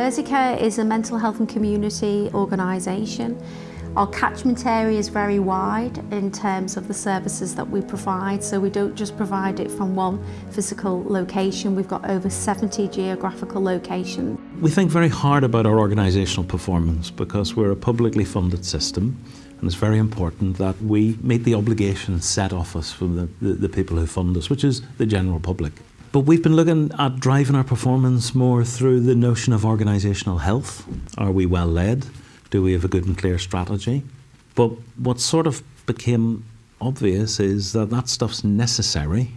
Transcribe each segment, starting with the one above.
Merseycare is a mental health and community organisation. Our catchment area is very wide in terms of the services that we provide, so we don't just provide it from one physical location, we've got over 70 geographical locations. We think very hard about our organisational performance because we're a publicly funded system and it's very important that we meet the obligations set off us from the, the, the people who fund us, which is the general public. But we've been looking at driving our performance more through the notion of organisational health. Are we well led? Do we have a good and clear strategy? But what sort of became obvious is that that stuff's necessary,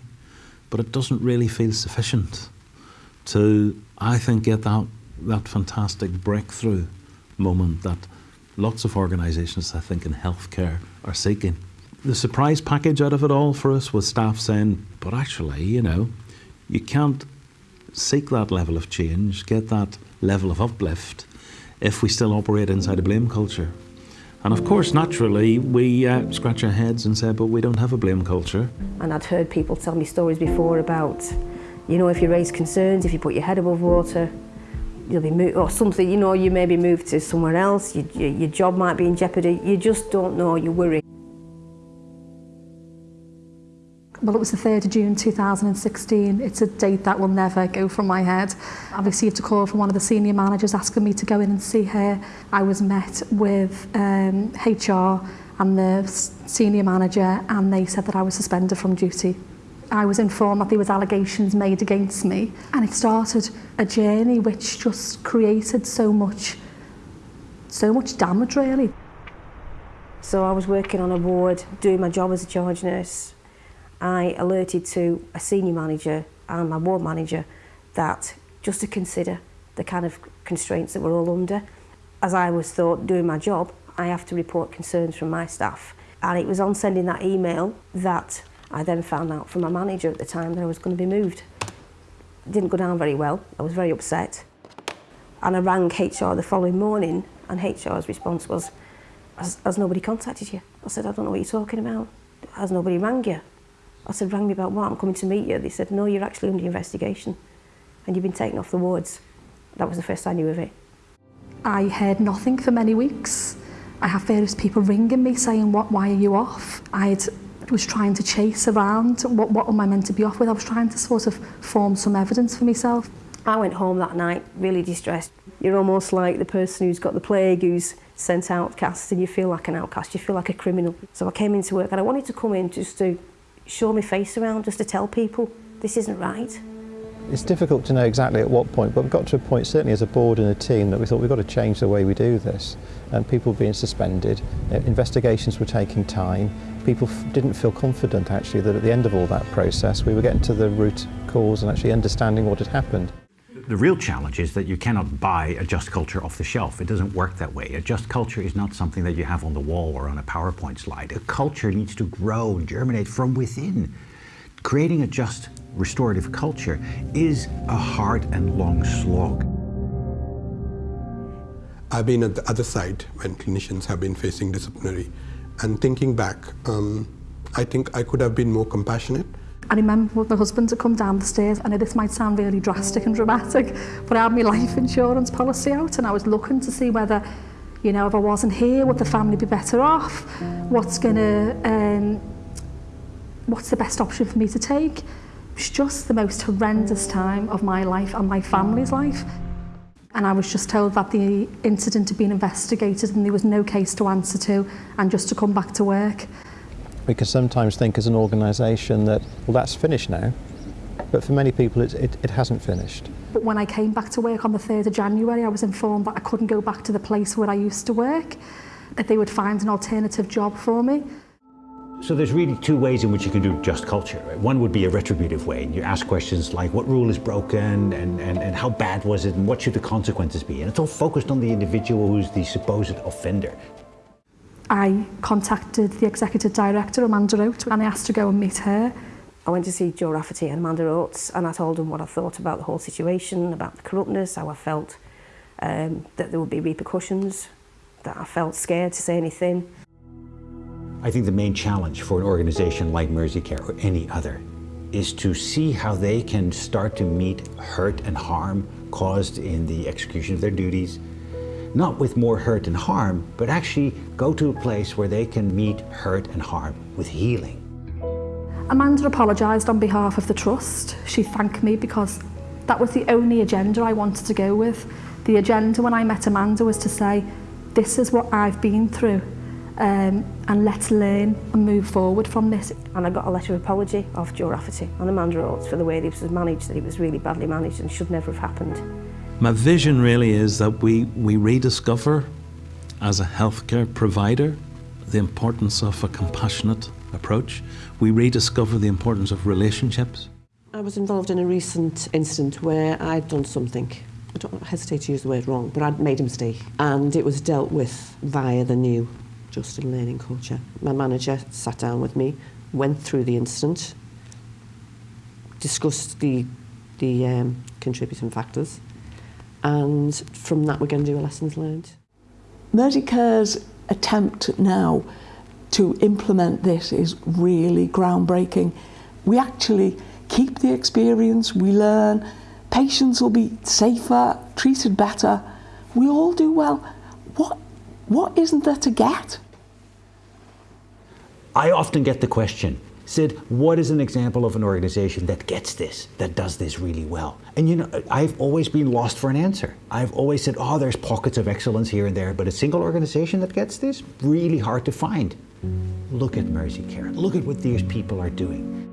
but it doesn't really feel sufficient to, I think, get that, that fantastic breakthrough moment that lots of organisations, I think, in healthcare are seeking. The surprise package out of it all for us was staff saying, but actually, you know, you can't seek that level of change, get that level of uplift if we still operate inside a blame culture. And of course, naturally, we uh, scratch our heads and say, but we don't have a blame culture. And I'd heard people tell me stories before about, you know, if you raise concerns, if you put your head above water, you'll be moved, or something, you know, you may be moved to somewhere else, your, your job might be in jeopardy, you just don't know, you worry. well, it was the 3rd of June 2016. It's a date that will never go from my head. I received a call from one of the senior managers asking me to go in and see her. I was met with um, HR and the senior manager and they said that I was suspended from duty. I was informed that there was allegations made against me and it started a journey which just created so much so much damage really. So I was working on a ward doing my job as a charge nurse I alerted to a senior manager and my ward manager that just to consider the kind of constraints that we're all under. As I was thought doing my job, I have to report concerns from my staff. And it was on sending that email that I then found out from my manager at the time that I was going to be moved. It didn't go down very well. I was very upset. And I rang HR the following morning and HR's response was, has, has nobody contacted you? I said, I don't know what you're talking about. Has nobody rang you? I said, rang me about what? I'm coming to meet you. They said, no, you're actually under investigation and you've been taken off the wards. That was the first I knew of it. I heard nothing for many weeks. I have various people ringing me saying, what, why are you off? I was trying to chase around, what, what am I meant to be off with? I was trying to sort of form some evidence for myself. I went home that night really distressed. You're almost like the person who's got the plague, who's sent outcast, and you feel like an outcast, you feel like a criminal. So I came into work and I wanted to come in just to show my face around just to tell people this isn't right. It's difficult to know exactly at what point, but we've got to a point, certainly as a board and a team, that we thought we've got to change the way we do this. And people being suspended, uh, investigations were taking time, people didn't feel confident actually that at the end of all that process we were getting to the root cause and actually understanding what had happened. The real challenge is that you cannot buy a just culture off the shelf. It doesn't work that way. A just culture is not something that you have on the wall or on a PowerPoint slide. A culture needs to grow and germinate from within. Creating a just restorative culture is a hard and long slog. I've been at the other side when clinicians have been facing disciplinary. And thinking back, um, I think I could have been more compassionate I remember my husband to come down the stairs, and this might sound really drastic and dramatic, but I had my life insurance policy out and I was looking to see whether, you know, if I wasn't here, would the family be better off? What's going to, um, what's the best option for me to take? It was just the most horrendous time of my life and my family's life. And I was just told that the incident had been investigated and there was no case to answer to and just to come back to work. We can sometimes think as an organisation that, well, that's finished now. But for many people, it, it, it hasn't finished. But when I came back to work on the 3rd of January, I was informed that I couldn't go back to the place where I used to work, that they would find an alternative job for me. So there's really two ways in which you can do just culture. One would be a retributive way. And you ask questions like what rule is broken and, and, and how bad was it and what should the consequences be? And it's all focused on the individual who's the supposed offender. I contacted the executive director, Amanda Oates, and I asked to go and meet her. I went to see Joe Rafferty and Amanda Oates and I told them what I thought about the whole situation, about the corruptness, how I felt um, that there would be repercussions, that I felt scared to say anything. I think the main challenge for an organisation like Merseycare or any other is to see how they can start to meet hurt and harm caused in the execution of their duties, not with more hurt and harm, but actually go to a place where they can meet hurt and harm with healing. Amanda apologised on behalf of the Trust. She thanked me because that was the only agenda I wanted to go with. The agenda when I met Amanda was to say, this is what I've been through um, and let's learn and move forward from this. And I got a letter of apology off Joe Rafferty and Amanda Oates for the way this was managed, that it was really badly managed and should never have happened. My vision really is that we, we rediscover as a healthcare provider the importance of a compassionate approach. We rediscover the importance of relationships. I was involved in a recent incident where I'd done something. I don't hesitate to use the word wrong, but I'd made a mistake. And it was dealt with via the new Just and Learning culture. My manager sat down with me, went through the incident, discussed the, the um, contributing factors, and from that we're going to do a lessons learned. Merseycare's attempt now to implement this is really groundbreaking. We actually keep the experience, we learn, patients will be safer, treated better, we all do well. What, what isn't there to get? I often get the question, Sid, what is an example of an organization that gets this, that does this really well? And you know, I've always been lost for an answer. I've always said, oh, there's pockets of excellence here and there, but a single organization that gets this, really hard to find. Look at Mersey Care. Look at what these people are doing.